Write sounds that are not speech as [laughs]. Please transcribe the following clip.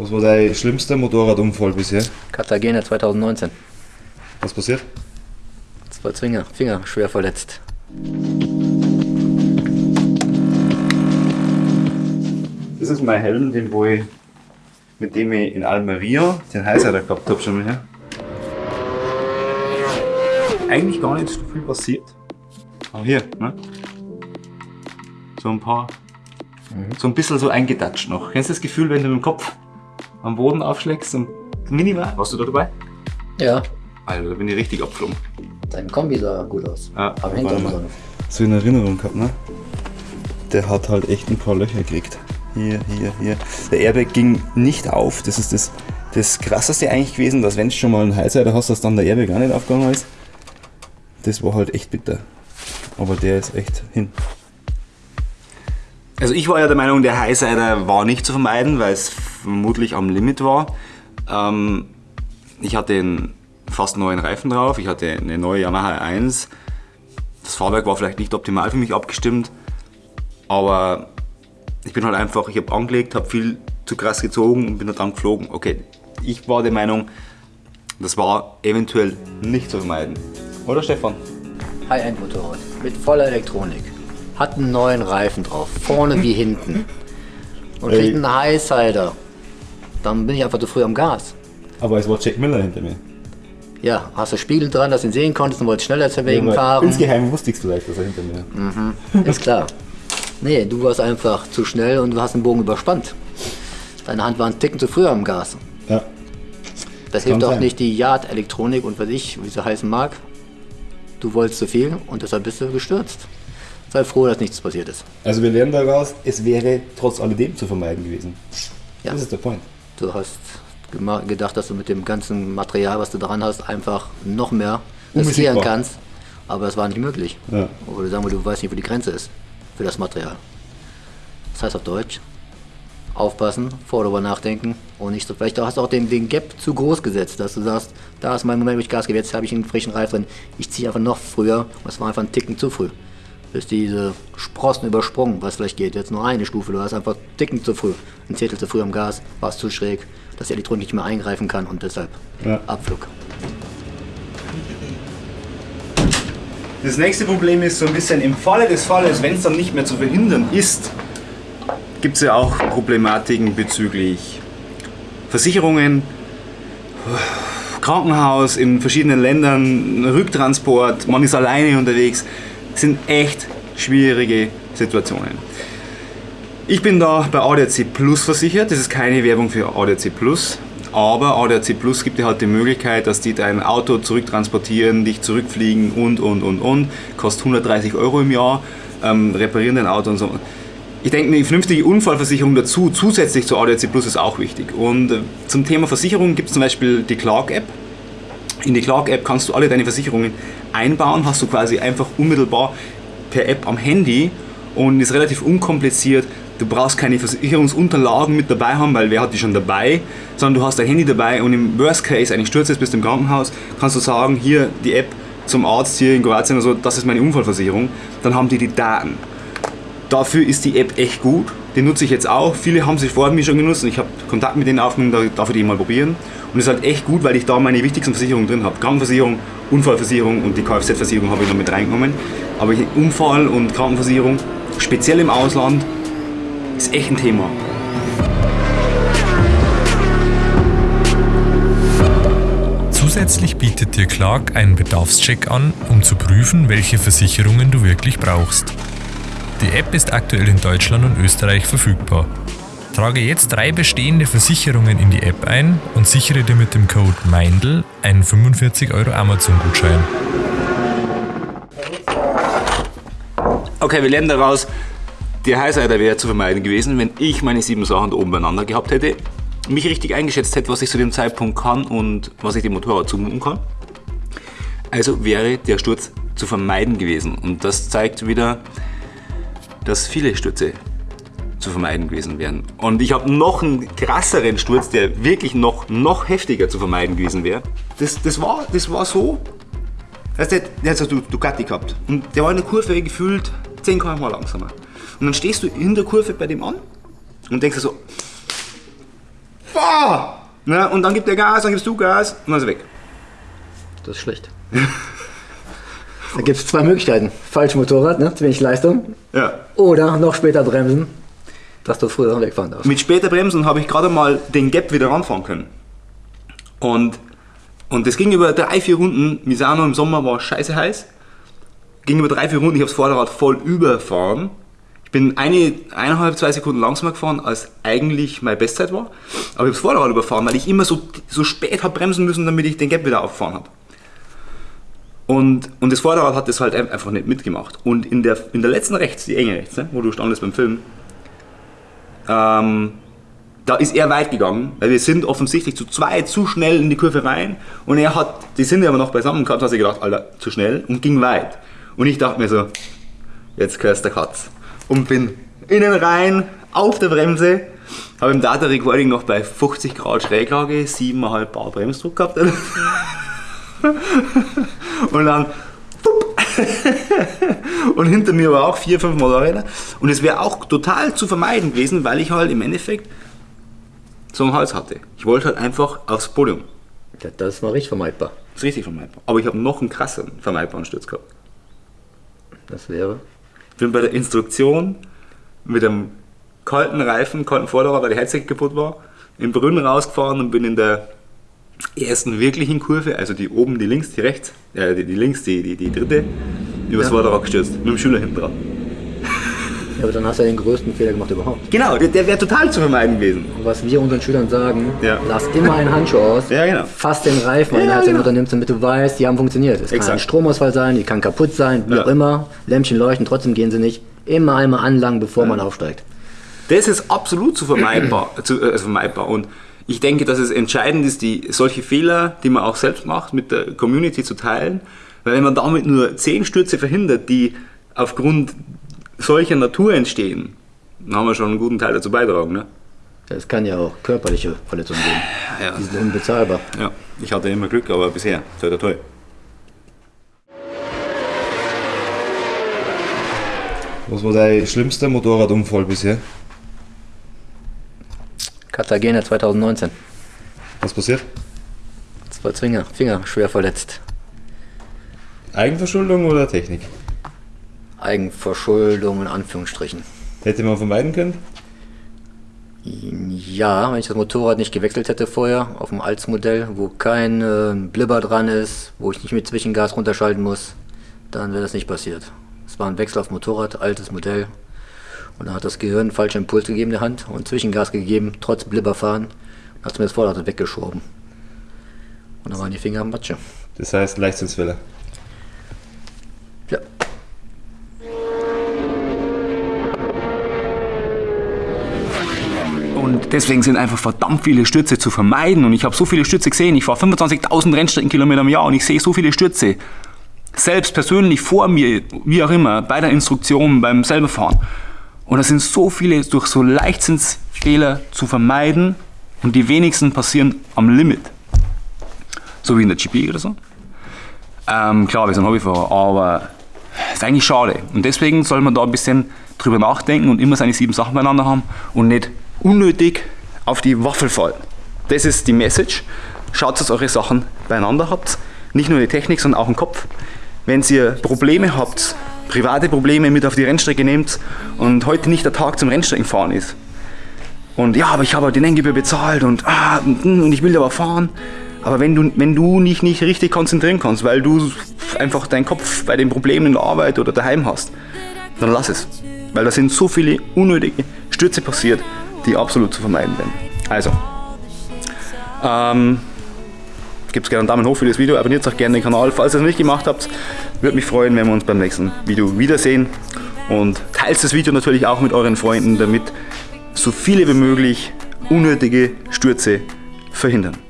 Was war dein schlimmster Motorradunfall bisher? Cartagena 2019. Was passiert? Zwei Zwinger, Finger schwer verletzt. Das ist mein Helm, den wo ich, mit dem ich in Almeria den Heißer gehabt habe schon mal her. Eigentlich gar nicht so viel passiert. Aber hier, ne? So ein paar, so ein bisschen so eingetatscht noch. Kennst du das Gefühl, wenn du mit dem Kopf am Boden aufschlägst und minimal? Warst du da dabei? Ja, Alter, da bin ich richtig abgeflogen. dein Kombi sah gut aus. Ja, Aber hinter noch. so in Erinnerung gehabt, ne? Der hat halt echt ein paar Löcher gekriegt. Hier, hier, hier. Der Airbag ging nicht auf. Das ist das, das krasseste eigentlich gewesen, dass wenn du schon mal einen Highsider hast, dass dann der Airbag auch nicht aufgegangen ist. Das war halt echt bitter. Aber der ist echt hin. Also ich war ja der Meinung, der Highsider war nicht zu vermeiden, weil es vermutlich am Limit war. Ähm, ich hatte einen fast neuen Reifen drauf, ich hatte eine neue Yamaha 1. Das Fahrwerk war vielleicht nicht optimal für mich abgestimmt, aber ich bin halt einfach, ich habe angelegt, habe viel zu krass gezogen und bin halt dann geflogen. Okay, ich war der Meinung, das war eventuell nicht zu vermeiden. Oder Stefan? High-End-Motorrad mit voller Elektronik. Hat einen neuen Reifen drauf, vorne wie hinten. Und kriegt einen Highsider. Dann bin ich einfach zu früh am Gas. Aber es war Jack Miller hinter mir. Ja, hast du Spiegel dran, dass du ihn sehen konntest und wolltest schneller zur Wegen aber fahren. Insgeheim wusste ich es vielleicht, dass er hinter mir Ist klar. Nee, du warst einfach zu schnell und du hast den Bogen überspannt. Deine Hand war ein Ticken zu früh am Gas. Ja. Das kann hilft auch sein. nicht die Yard-Elektronik und was ich, wie sie heißen mag. Du wolltest zu viel und deshalb bist du gestürzt. Sei froh, dass nichts passiert ist. Also wir lernen daraus, es wäre trotz alledem zu vermeiden gewesen. Ja. Das ist der Point. Du hast gedacht, dass du mit dem ganzen Material, was du dran hast, einfach noch mehr riskieren kannst. Aber das war nicht möglich. Ja. Oder sagen wir, du weißt nicht, wo die Grenze ist für das Material. Das heißt auf Deutsch, aufpassen, vor darüber nachdenken und nicht so. Vielleicht hast du auch den, den Gap zu groß gesetzt, dass du sagst, da ist mein Moment, wo ich Gas gebe, jetzt habe ich einen frischen Reifen drin, ich ziehe einfach noch früher und es war einfach ein Ticken zu früh. Bist diese Sprossen übersprungen, was vielleicht geht, jetzt nur eine Stufe, du hast einfach Ticken zu früh, ein Zehntel zu früh am Gas, warst zu schräg, dass die Elektronik nicht mehr eingreifen kann und deshalb Ja. Abflug. Das nächste Problem ist so ein bisschen im Falle des Falles, wenn es dann nicht mehr zu verhindern ist, gibt es ja auch Problematiken bezüglich Versicherungen, Krankenhaus in verschiedenen Ländern, Rücktransport, man ist alleine unterwegs. Sind echt schwierige Situationen. Ich bin da bei ADAC Plus versichert. Das ist keine Werbung für ADAC Plus. Aber ADAC Plus gibt dir halt die Möglichkeit, dass die dein Auto zurücktransportieren, dich zurückfliegen und, und, und, und. Kostet 130 Euro im Jahr, ähm, reparieren dein Auto und so. Ich denke, eine vernünftige Unfallversicherung dazu, zusätzlich zu ADAC Plus, ist auch wichtig. Und äh, zum Thema Versicherung gibt es zum Beispiel die Clark-App. In die Clark-App kannst du alle deine Versicherungen einbauen, hast du quasi einfach unmittelbar per App am Handy und ist relativ unkompliziert. Du brauchst keine Versicherungsunterlagen mit dabei haben, weil wer hat die schon dabei, sondern du hast dein Handy dabei und im Worst Case, ein Sturz ist, bist du im Krankenhaus, kannst du sagen, hier die App zum Arzt hier in Kroatien oder so, das ist meine Unfallversicherung, dann haben die die Daten. Dafür ist die App echt gut. Die nutze ich jetzt auch. Viele haben sie vor mir schon genutzt und ich habe Kontakt mit denen aufgenommen, da darf ich die mal probieren. Und es ist halt echt gut, weil ich da meine wichtigsten Versicherungen drin habe. Krankenversicherung, Unfallversicherung und die Kfz-Versicherung habe ich noch mit reingenommen. Aber Unfall und Krankenversicherung, speziell im Ausland, ist echt ein Thema. Zusätzlich bietet dir Clark einen Bedarfscheck an, um zu prüfen, welche Versicherungen du wirklich brauchst. Die App ist aktuell in Deutschland und Österreich verfügbar. Trage jetzt drei bestehende Versicherungen in die App ein und sichere dir mit dem Code MEINDL einen 45 Euro Amazon-Gutschein. Okay, wir lernen daraus, der Highsider wäre zu vermeiden gewesen, wenn ich meine sieben Sachen da oben beieinander gehabt hätte, mich richtig eingeschätzt hätte, was ich zu dem Zeitpunkt kann und was ich dem Motorrad zumuten kann. Also wäre der Sturz zu vermeiden gewesen. Und das zeigt wieder, dass viele Stürze zu vermeiden gewesen wären. Und ich habe noch einen krasseren Sturz, der wirklich noch, noch heftiger zu vermeiden gewesen wäre. Das, das, war, das war so, Weißt du, der hat so Du- Ducati gehabt. Und der war in der Kurve gefühlt 10 km langsamer. Und dann stehst du in der Kurve bei dem an und denkst dir so, boah! Ne? Und dann gibt er Gas, dann gibst du Gas und dann ist er weg. Das ist schlecht. [laughs] da gibt es zwei Möglichkeiten. Falsch Motorrad, ne? zu wenig Leistung. Ja. Oder noch später bremsen, dass du früher wegfahren darfst. Mit später Bremsen habe ich gerade mal den Gap wieder ranfahren können. Und, und das ging über drei, vier Runden. Misano im Sommer war scheiße heiß. Ging über drei, vier Runden. Ich habe das Vorderrad voll überfahren. Ich bin eine, eineinhalb, zwei Sekunden langsamer gefahren, als eigentlich meine Bestzeit war. Aber ich habe das Vorderrad überfahren, weil ich immer so, so spät habe bremsen müssen, damit ich den Gap wieder auffahren habe. Und, und das Vorderrad hat das halt einfach nicht mitgemacht. Und in der, in der letzten rechts, die enge rechts, ne, wo du standest beim Film, ähm, da ist er weit gegangen, weil wir sind offensichtlich zu zweit zu schnell in die Kurve rein und er hat, die sind aber noch beisammen gehabt, hat sich gedacht, Alter, zu schnell und ging weit. Und ich dachte mir so, jetzt gehörst der Katz. Und bin innen rein, auf der Bremse, habe im Data Recording noch bei 50 Grad Schräglage 7,5 Bar Bremsdruck gehabt. [laughs] [laughs] und dann [laughs] und hinter mir war auch vier, fünf Motorräder. Und es wäre auch total zu vermeiden gewesen, weil ich halt im Endeffekt so einen Hals hatte. Ich wollte halt einfach aufs Podium. Ja, das war richtig vermeidbar. Das ist richtig vermeidbar. Aber ich habe noch einen krasseren vermeidbaren Sturz gehabt. Das wäre? Ich bin bei der Instruktion mit einem kalten Reifen, kalten Vorderrad, weil die Heizung kaputt war, in Brünn rausgefahren und bin in der ersten wirklichen Kurve, also die oben, die links, die rechts, äh, die, die links, die, die, die dritte, übers Ja. Vorderrad gestürzt, mit dem Schüler hinten dran. Ja, aber dann hast du ja den größten Fehler gemacht überhaupt. Genau, der, der wäre total zu vermeiden gewesen. Und was wir unseren Schülern sagen, Ja. lass immer einen Handschuh aus, Ja, genau. fass den Reifen, wenn Ja, den genau. runternimmst, damit du weißt, die haben funktioniert. Es kann Exakt. ein Stromausfall sein, die kann kaputt sein, wie Ja. auch immer. Lämpchen leuchten, trotzdem gehen sie nicht. Immer einmal anlangen, bevor man aufsteigt. Das ist absolut zu vermeidbar, [clears throat] zu, äh, vermeidbar. Und ich denke, dass es entscheidend ist, die, solche Fehler, die man auch selbst macht, mit der Community zu teilen. Weil wenn man damit nur zehn Stürze verhindert, die aufgrund solcher Natur entstehen, dann haben wir schon einen guten Teil dazu beitragen. Ne? Es kann ja auch körperliche Verletzungen geben. Ja, Die sind unbezahlbar. ja, ich hatte immer Glück, aber bisher, toi, toi, toi. Was war dein schlimmster Motorradunfall bisher? Cartagena 2019. Was passiert? Zwei Zwinger, Finger schwer verletzt. Eigenverschuldung oder Technik? Eigenverschuldung in Anführungsstrichen. Hätte man vermeiden können? Ja, wenn ich das Motorrad nicht gewechselt hätte vorher auf dem Altsmodell, wo kein äh, Blibber dran ist, wo ich nicht mit Zwischengas runterschalten muss, dann wäre das nicht passiert. Es war ein Wechsel auf Motorrad, altes Modell. Und dann hat das Gehirn einen falschen Impuls gegeben in der Hand und Zwischengas gegeben, trotz Blibber fahren. Und hat mir das Vorderrad weggeschoben. Und dann waren die Finger am Matsche. Das heißt Leichtsinnsfälle. Ja. Und deswegen sind einfach verdammt viele Stürze zu vermeiden. Und ich habe so viele Stürze gesehen. Ich fahre 25.000 Rennstreckenkilometer im Jahr und ich sehe so viele Stürze. Selbst persönlich vor mir, wie auch immer, bei der Instruktion, beim selber fahren. Und das sind so viele durch so Leichtsinnsfehler zu vermeiden. Und die wenigsten passieren am Limit. So wie in der GP oder so. Ähm, klar, wir sind Hobbyfahrer, aber ist eigentlich schade. Und deswegen soll man da ein bisschen drüber nachdenken und immer seine sieben Sachen beieinander haben und nicht unnötig auf die Waffel fallen. Das ist die Message. Schaut, dass eure Sachen beieinander habt. Nicht nur die Technik, sondern auch im Kopf. Wenn ihr Probleme habt, private Probleme mit auf die Rennstrecke nehmt und heute nicht der Tag zum Rennstreckenfahren ist. Und ja, aber ich habe die Nenngebühr bezahlt und, ah, und ich will aber fahren. Aber wenn du, wenn du dich nicht richtig konzentrieren kannst, weil du einfach deinen Kopf bei den Problemen in der Arbeit oder daheim hast, dann lass es. Weil da sind so viele unnötige Stürze passiert, die absolut zu vermeiden werden. Also, ähm, gebt gerne einen Daumen hoch für das Video, abonniert auch gerne den Kanal, falls ihr es nicht gemacht habt. Würde mich freuen, wenn wir uns beim nächsten Video wiedersehen. Und teilt das Video natürlich auch mit euren Freunden, damit so viele wie möglich unnötige Stürze verhindern.